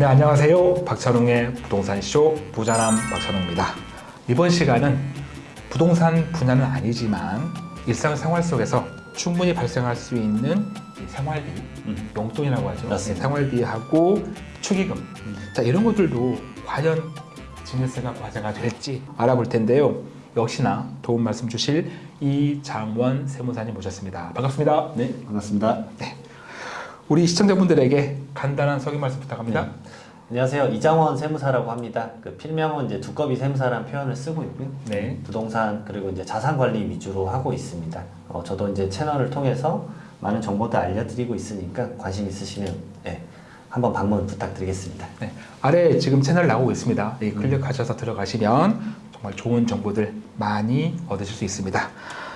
네, 안녕하세요. 박찬웅의 부동산쇼 부자남 박찬웅입니다. 이번 시간은 부동산 분야는 아니지만 일상생활 속에서 충분히 발생할 수 있는 이 생활비, 음. 용돈이라고 하죠. 맞습니다. 생활비하고 축의금. 자, 이런 것들도 과연 증여세가 과세가 될지 알아볼 텐데요. 역시나 도움 말씀 주실 이장원 세무사님 모셨습니다. 반갑습니다. 네, 반갑습니다. 우리 시청자분들에게 간단한 소개 말씀 부탁합니다. 네. 안녕하세요. 이장원 세무사라고 합니다. 그 필명은 이제 두꺼비 세무사라는 표현을 쓰고 있고요. 네. 부동산 그리고 이제 자산 관리 위주로 하고 있습니다. 어, 저도 이제 채널을 통해서 많은 정보들 알려드리고 있으니까 관심 있으시면 네, 한번 방문 부탁드리겠습니다. 네, 아래 지금 채널 나오고 있습니다. 이 클릭하셔서 들어가시면 정말 좋은 정보들 많이 얻으실 수 있습니다.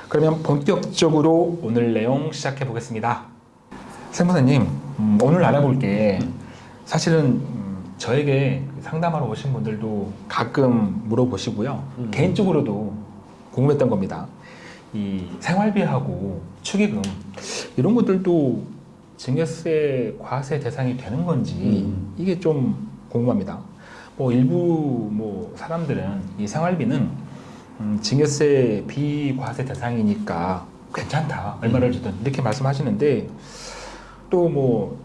그러면 본격적으로 오늘 내용 시작해 보겠습니다. 세무사님, 음, 오늘 알아볼 게 사실은 음, 저에게 상담하러 오신 분들도 가끔 물어보시고요. 음. 개인적으로도 궁금했던 겁니다. 이 생활비하고 축의금 이런 것들도 증여세 과세 대상이 되는 건지 음. 이게 좀 궁금합니다. 뭐 일부 뭐 사람들은 이 생활비는 음, 증여세 비과세 대상이니까 괜찮다 얼마를 주든 이렇게 말씀하시는데 또 뭐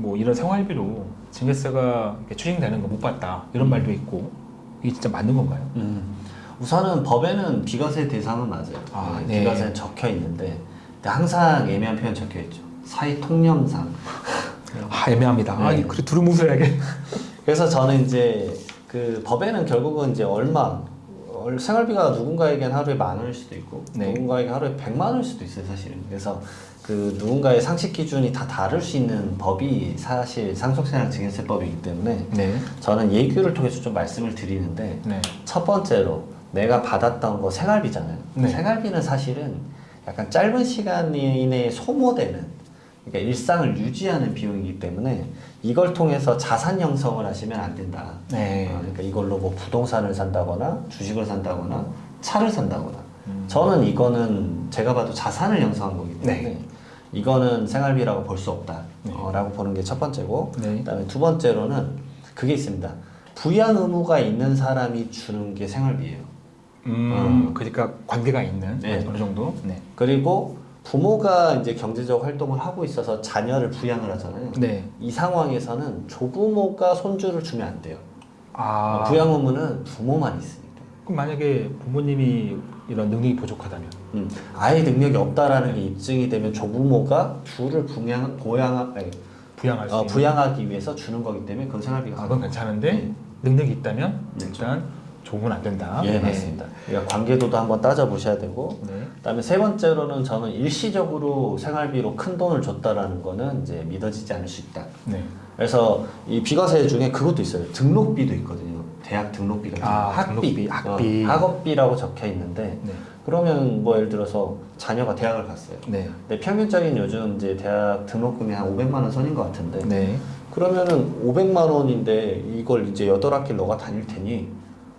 뭐 이런 생활비로 증여세가 추징되는 거 못 봤다 이런 말도 있고 이게 진짜 맞는 건가요? 음, 우선은 법에는 비과세 대상은 맞아요. 아, 네, 네. 비과세는 적혀 있는데 항상 애매한 표현 적혀 있죠. 사회 통념상 아 애매합니다. 아 네. 이 그래 두루뭉술하게 그래서 저는 이제 그 법에는 결국은 이제 얼마 얼- 생활비가 누군가에겐 하루에 만 원일 수도 있고 네. 누군가에게 하루에 백만 원일 수도 있어요 사실은 그래서 그 누군가의 상식 기준이 다 다를 수 있는 법이 사실 상속세랑 증여세법이기 때문에 네. 저는 예규를 통해서 좀 말씀을 드리는데 네. 첫 번째로 내가 받았던 거 생활비잖아요 네. 생활비는 사실은 약간 짧은 시간 이내에 소모되는 그러니까 일상을 유지하는 비용이기 때문에 이걸 통해서 자산 형성을 하시면 안 된다. 네. 어, 그러니까 이걸로 뭐 부동산을 산다거나 주식을 산다거나 차를 산다거나 음. 저는 이거는 제가 봐도 자산을 형성한 거기 때문에 네. 이거는 생활비라고 볼 수 없다 네. 어, 라고 보는 게 첫 번째고 네. 그 다음에 두 번째로는 그게 있습니다 부양 의무가 있는 사람이 주는 게 생활비예요 음, 그러니까 관계가 있는 네. 어느 정도. 네. 그리고 부모가 이제 경제적 활동을 하고 있어서 자녀를 부양을 하잖아요 네. 이 상황에서는 조부모가 손주를 주면 안 돼요 아. 부양 의무는 부모만 있으니까 그럼 만약에 부모님이 이런 능력이 부족하다면. 음, 아예 능력이 없다라는 게 입증이 되면 조부모가 둘을 부양, 보양, 아니, 부양할 수 어. 부양하기 위해서 주는 거기 때문에 그건 생활비가 아, 그건 괜찮은데 네. 능력이 있다면 네. 일단 좋으면 안 된다. 예, 맞습니다. 그러니까 관계도도 한번 따져보셔야 되고, 네. 그다음에 세 번째로는 저는 일시적으로 생활비로 큰 돈을 줬다라는 거는 이제 믿어지지 않을 수 있다. 네. 그래서 이 비과세 중에 그것도 있어요. 등록비도 있거든요. 대학 등록비 같은 거. 아, 학비, 등록비, 학비. 어, 학업비라고 적혀 있는데, 네. 그러면 뭐 예를 들어서 자녀가 대학을 갔어요. 네. 근데 평균적인 요즘 이제 대학 등록금이 한 500만 원 선인 것 같은데, 네. 그러면은 500만 원인데 이걸 이제 여덟 학기 너가 다닐 테니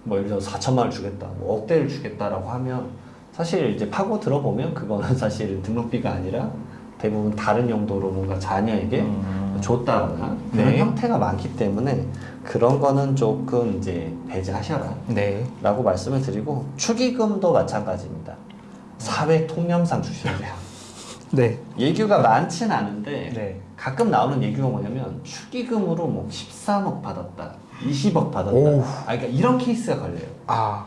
뭐 예를 들어 4천만 원 주겠다, 뭐 억대를 주겠다라고 하면 사실 이제 파고 들어보면 그거는 사실 등록비가 아니라 대부분 다른 용도로 뭔가 자녀에게 음. 줬다거나 그런 네. 형태가 많기 때문에 그런 거는 조금 이제 배제하셔라 네. 라고 말씀을 드리고 축의금도 마찬가지입니다. 사회 통념상 주셔야 돼요. 네. 예규가 많진 않은데 네. 가끔 나오는 얘기가 뭐냐면 축의금으로 뭐 13억 받았다, 20억 받았다. 아, 그러니까 이런 케이스가 걸려요. 아.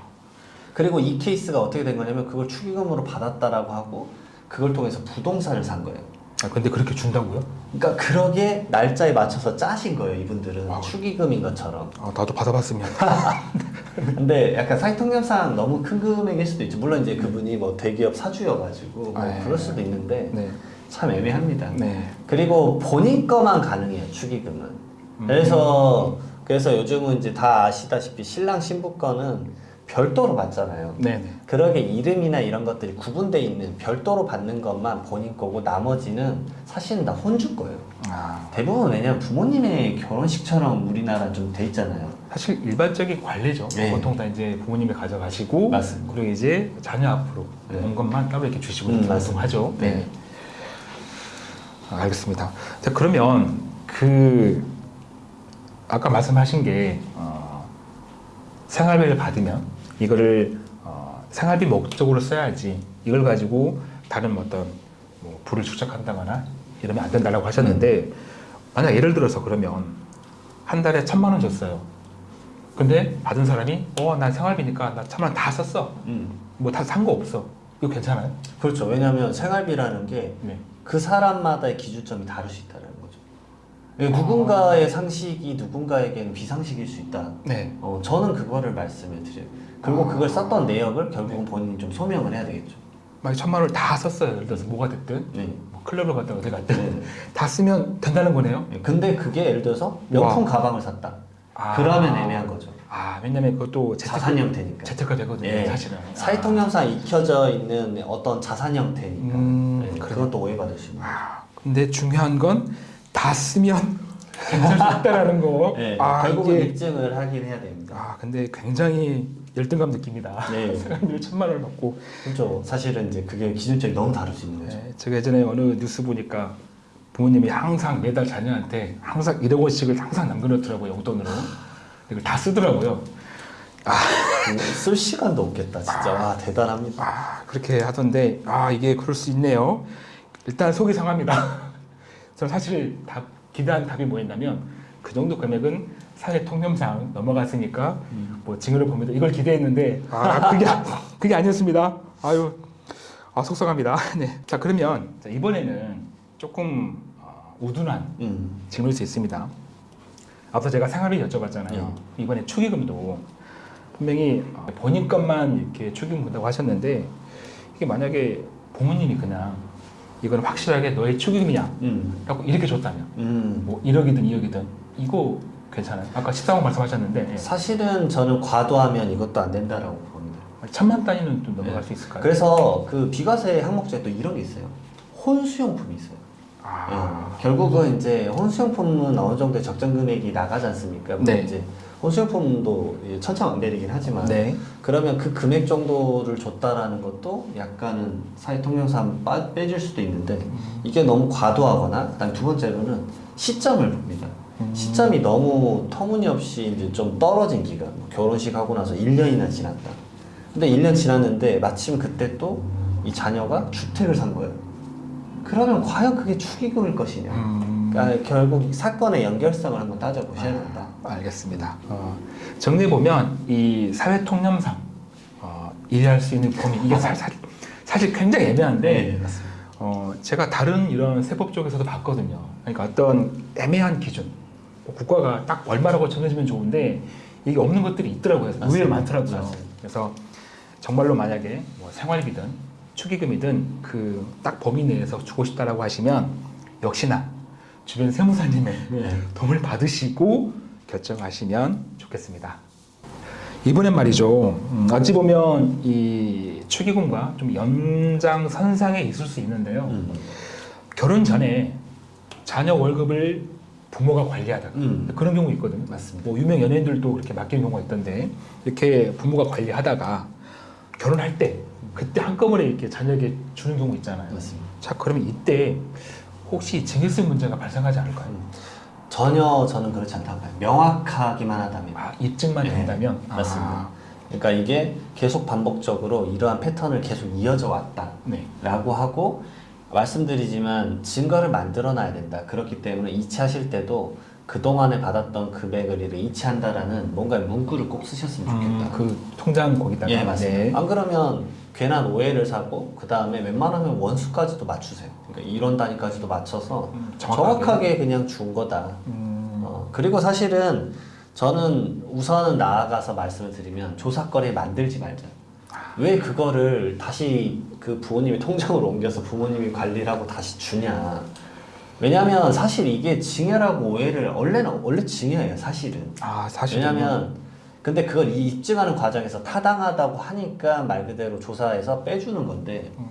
그리고 이 케이스가 어떻게 된 거냐면 그걸 축의금으로 받았다라고 하고 그걸 통해서 부동산을 산 거예요. 아 근데 그렇게 준다고요? 그러니까 그러게 날짜에 맞춰서 짜신 거예요. 이분들은 wow. 축의금인 것처럼. 아 나도 받아봤으면. 근데 약간 사회통념상 너무 큰 금액일 수도 있죠. 물론 이제 그분이 뭐 대기업 사주여가지고 뭐 아, 그럴 예. 수도 있는데 네. 참 애매합니다. 네. 그리고 본인 거만 가능해요 축의금은. 음. 그래서 그래서 요즘은 이제 다 아시다시피 신랑 신부 거는 별도로 받잖아요. 네네. 그러게 이름이나 이런 것들이 구분돼 있는 별도로 받는 것만 본인 거고 나머지는 사실은 다 혼주 거예요. 아 대부분 왜냐면 부모님의 결혼식처럼 우리나라 좀 돼 있잖아요. 사실 일반적인 관례죠. 네. 보통 다 이제 부모님이 가져가시고 맞습니다. 그리고 이제 자녀 앞으로 네. 온 것만 따로 이렇게 주시고 음, 보통. 하죠. 네. 아, 알겠습니다. 자, 그러면 그 아까 말씀하신 게 어, 생활비를 받으면 이거를 어, 생활비 목적으로 써야지 이걸 가지고 다른 어떤 뭐 부를 축적한다거나 이러면 안 된다라고 하셨는데 만약 예를 들어서 그러면 한 달에 천만 원 줬어요. 근데 받은 사람이 어난 생활비니까 나 천만 원 다 썼어. 음. 뭐다 산 거 없어. 이거 괜찮아요? 그렇죠. 왜냐하면 생활비라는 게 네. 그 사람마다의 기준점이 다를 수 있다는 예, 누군가의 상식이 누군가에게는 비상식일 수 있다. 네. 어, 저는 그거를 말씀을 드려요. 그리고 그걸 썼던 내역을 결국은 본인이 좀 소명을 해야 되겠죠. 만약 천만 원을 다 썼어요. 예를 들어서 뭐가 됐든 네. 뭐 클럽을 갔다 어디 갔든 네. 다 쓰면 된다는 거네요. 예, 근데 그게 예를 들어서 명품 가방을 샀다. 아. 그러면 애매한 거죠. 아 왜냐면 그것도 재테크, 자산 형태니까. 재테크 되거든요. 예, 사실은. 사회통념상 익혀져 있는 어떤 자산 형태니까 음, 네, 그래요. 그것도 오해받을 수 있는 거죠. 아, 근데 중요한 건 다 쓰면 괜찮을 수 있다라는 거. 네, 아 결국은 이게 입증을 하긴 해야 됩니다. 아 근데 굉장히 열등감 느낍니다. 네. 사람들이 천만 원을 받고. 그렇죠. 사실은 이제 그게 기준점이 너무 다를 수 있는 거죠. 네, 제가 예전에 어느 뉴스 보니까 부모님이 항상 매달 자녀한테 항상 1억 원씩을 항상 남겨놓더라고요 용돈으로. 이걸 다 쓰더라고요. 그 쓸 시간도 없겠다, 진짜. 와, 대단합니다. 아 그렇게 하던데 아 이게 그럴 수 있네요. 일단 속이 상합니다. 저는 사실 답, 기대한 답이 뭐였냐면 그 정도 금액은 사회 통념상 넘어갔으니까 뭐 징후를 봅니다. 이걸 기대했는데 아 그게 그게 아니었습니다. 아유 아 속상합니다. 네. 자 그러면 자, 이번에는 조금 어, 우둔한 음. 질문일 수 있습니다. 앞서 제가 생활비 여쭤봤잖아요. 네. 이번에 축의금도 분명히 어, 본인 것만 이렇게 축의금 본다고 하셨는데 이게 만약에 부모님이 그냥 이건 확실하게 너의 축의금이야 음. 라고 이렇게 줬다면 음. 뭐 1억이든 2억이든 이거 괜찮아요. 아까 13억 말씀하셨는데 예. 사실은 저는 과도하면 이것도 안 된다라고 봅니다. 천만 단위는 좀 넘어갈 수 있을까요? 그래서 그 비과세 항목 중에 또 이런 게 있어요. 혼수용품이 있어요. 아, 예. 결국은 이제 혼수용품은 어느 정도의 적정 금액이 나가지 않습니까? 뭐 네. 이제 혼수용품도 천차만별이긴 하지만 네. 그러면 그 금액 정도를 줬다라는 것도 약간은 사회 통념상 빠- 빼질 수도 있는데 이게 너무 과도하거나 그다음 두 번째로는 시점을 봅니다. 음. 시점이 너무 터무니없이 이제 좀 떨어진 기간, 뭐 결혼식 하고 나서 1년이나 지났다. 근데 1년 지났는데 마침 그때 또 이 자녀가 주택을 산 거예요. 그러면 과연 그게 축의금일 것이냐? 음, 그러니까 결국 이 사건의 연결성을 한번 따져보셔야 된다. 알겠습니다. 어, 정리해 보면 이 사회 통념상 어, 이해할 수 있는 범위 이게 사, 사, 사실 굉장히 애매한데 네. 어, 제가 다른 이런 세법 쪽에서도 봤거든요. 그러니까 어떤 애매한 기준, 뭐 국가가 딱 얼마라고 정해주면 좋은데 이게 없는 것들이 있더라고요. 의외로. 많더라고요. 맞습니다. 그래서 정말로 만약에 뭐 생활비든 축의금이든 그 딱 범위 내에서 주고 싶다라고 하시면 역시나 주변 세무사님의 네. 도움을 받으시고 결정하시면 좋겠습니다. 이번엔 말이죠. 음, 어찌 보면 이 축의금과 좀 연장선상에 있을 수 있는데요. 음. 결혼 전에 자녀 월급을 부모가 관리하다가 음. 그런 경우 있거든요. 맞습니다. 뭐 유명 연예인들도 그렇게 맡기는 경우가 있던데 이렇게 부모가 관리하다가 결혼할 때 그때 한꺼번에 이렇게 자녀에게 주는 경우 있잖아요. 맞습니다. 자 그러면 이때 혹시 증여세 문제가 발생하지 않을까요? 전혀 저는 그렇지 않다고 봐요. 명확하기만 하다면. 아 입증만 네, 된다면 맞습니다. 아, 그러니까 이게 계속 반복적으로 이러한 패턴을 계속 이어져 왔다. 네. 라고 하고 말씀드리지만 증거를 만들어 놔야 된다. 그렇기 때문에 이체하실 때도 그동안에 받았던 금액을 이체한다라는 뭔가 문구를 꼭 쓰셨으면 좋겠다. 음, 그 통장 거기다가 예, 맞습니다. 네. 안 그러면 괜한 오해를 사고 그 다음에 웬만하면 원수까지도 맞추세요. 그러니까 이런 단위까지도 맞춰서 음, 정확하게, 정확하게. 그냥 준 거다. 음, 어, 그리고 사실은 저는 우선은 나아가서 말씀을 드리면 조사거리 만들지 말자. 왜 그거를 다시 그 부모님의 통장으로 옮겨서 부모님이 관리를 하고 다시 주냐. 왜냐면 사실 이게 징여라고 오해를 원래는 원래 징여예요 사실은. 아 사실 왜냐면 근데 그걸 이 입증하는 과정에서 타당하다고 하니까 말 그대로 조사해서 빼주는 건데 음,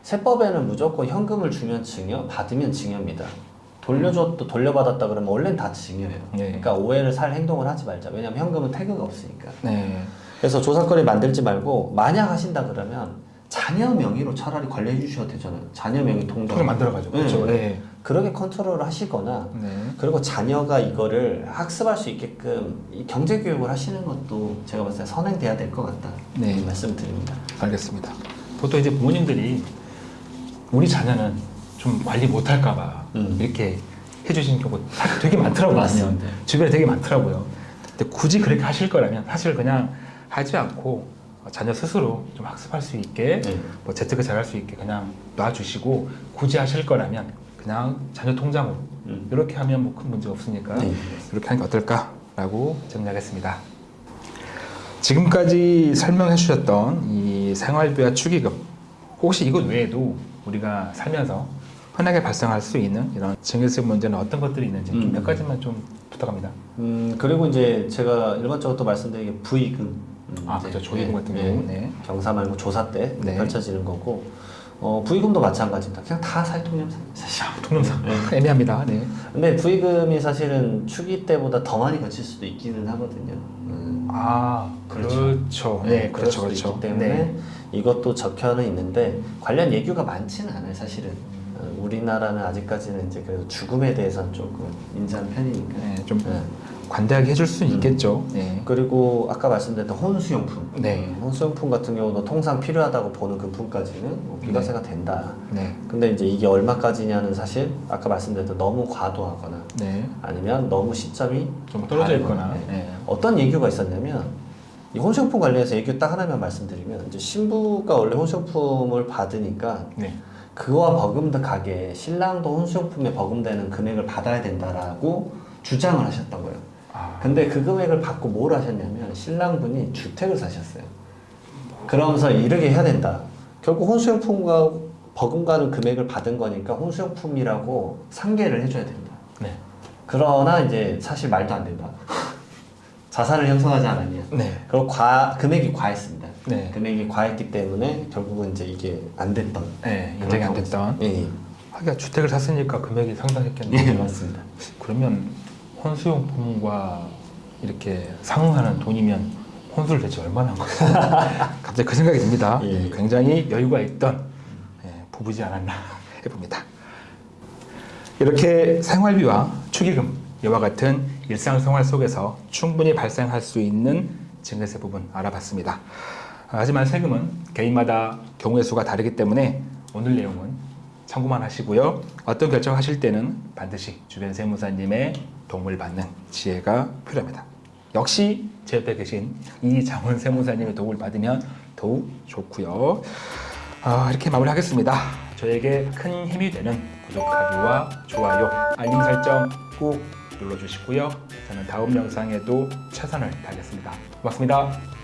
세법에는 무조건 현금을 주면 징여, 받으면 징여입니다. 돌려줬도 돌려받았다 그러면 원래는 다 징여예요. 네. 그러니까 오해를 살 행동을 하지 말자. 왜냐면 현금은 태그가 없으니까. 네. 그래서 조사거리 만들지 말고 만약 하신다 그러면 자녀 명의로 차라리 관리해 주셔도 되잖아요. 자녀 명의 통장. 통을 만들어가지고 그렇죠. 네. 네. 그렇게 컨트롤을 하시거나 네. 그리고 자녀가 이거를 학습할 수 있게끔 이 경제 교육을 하시는 것도 제가 봤을 때 선행돼야 될 것 같다. 네. 이 말씀드립니다. 알겠습니다. 보통 이제 부모님들이 우리 자녀는 좀 관리 못할까봐 음. 이렇게 해주신 경우 되게 많더라고요. 맞습니다. 주변에 되게 많더라고요. 근데 굳이 그렇게 하실 거라면 사실 그냥 하지 않고 자녀 스스로 좀 학습할 수 있게 네. 뭐 재테크 잘할 수 있게 그냥 놔주시고 굳이 하실 거라면 그냥 자녀 통장으로 음. 이렇게 하면 뭐 큰 문제 없으니까 네. 이렇게 하는 게 어떨까라고 정리하겠습니다. 지금까지 설명해 주셨던 이 생활비와 축의금 혹시 이것 외에도 우리가 살면서 흔하게 발생할 수 있는 이런 증여세 문제는 어떤 것들이 있는지 음. 몇 가지만 좀 부탁합니다. 음 그리고 이제 제가 일반적으로 또 말씀드린 게 부의금. 음, 아, 그렇죠. 조의금 네, 같은 네. 경우. 네. 경사 말고 조사 때 네. 펼쳐지는 거고 어, 부의금도 마찬가지입니다. 그냥 다 살통념사. 사실. 통념상 애매합니다. 네. 근데 부의금이 사실은 축의 때보다 더 많이 거칠 수도 있기는 하거든요. 음. 아 그렇죠. 그렇죠. 네, 그럴 그렇죠, 그렇죠. 있기 때문에 네. 이것도 적혀는 있는데 관련 예규가 많지는 않아요, 사실은. 어, 우리나라는 아직까지는 이제 그래도 죽음에 대해서는 조금 인지한 편이니까. 네, 좀 네. 관대하게 해줄 수는 음. 있겠죠. 네. 그리고 아까 말씀드렸던 혼수용품. 네. 혼수용품 같은 경우도 통상 필요하다고 보는 금품까지는 뭐 비과세가 된다. 네. 근데 이제 이게 얼마까지냐는 사실 아까 말씀드렸던 너무 과도하거나 네. 아니면 너무 시점이 좀 떨어져 있거나. 네. 네. 어떤 얘기가 있었냐면 이 혼수용품 관련해서 얘기 딱 하나만 말씀드리면 이제 신부가 원래 혼수용품을 받으니까 네. 그와 버금가게 신랑도 혼수용품에 버금되는 금액을 받아야 된다라고 주장을 하셨던 거예요. 아, 근데 그 금액을 받고 뭘 하셨냐면 신랑분이 주택을 사셨어요. 그러면서 이렇게 해야 된다. 결국 혼수용품과 버금가는 금액을 받은 거니까 혼수용품이라고 상계를 해줘야 된다. 네. 그러나 이제 사실 말도 안 된다. 자산을 형성하지 않았냐. 네. 그리고 과 금액이 과했습니다. 네. 금액이 과했기 때문에 결국은 이제 이게 안 됐던. 네. 인정이 안 됐던. 경우가 있어요. 하기가 주택을 샀으니까 금액이 예, 상당했겠네요. 예, 맞습니다. 그러면 혼수용품과 이렇게 상응하는 돈이면 혼수를 대체 얼마나 한 거예요? 갑자기 그 생각이 듭니다. 예. 굉장히 여유가 있던 예, 부부지 않았나 해봅니다. 이렇게 생활비와 축의금 이와 같은 일상생활 속에서 충분히 발생할 수 있는 증여세 부분 알아봤습니다. 하지만 세금은 개인마다 경우의 수가 다르기 때문에 오늘 내용은 참고만 하시고요. 어떤 결정하실 때는 반드시 주변 세무사님의 도움을 받는 지혜가 필요합니다. 역시 제 옆에 계신 이장훈 세무사님의 도움을 받으면 더욱 좋고요. 아, 이렇게 마무리하겠습니다. 저에게 큰 힘이 되는 구독하기와 좋아요, 알림 설정 꼭 눌러주시고요. 저는 다음 영상에도 최선을 다하겠습니다. 고맙습니다.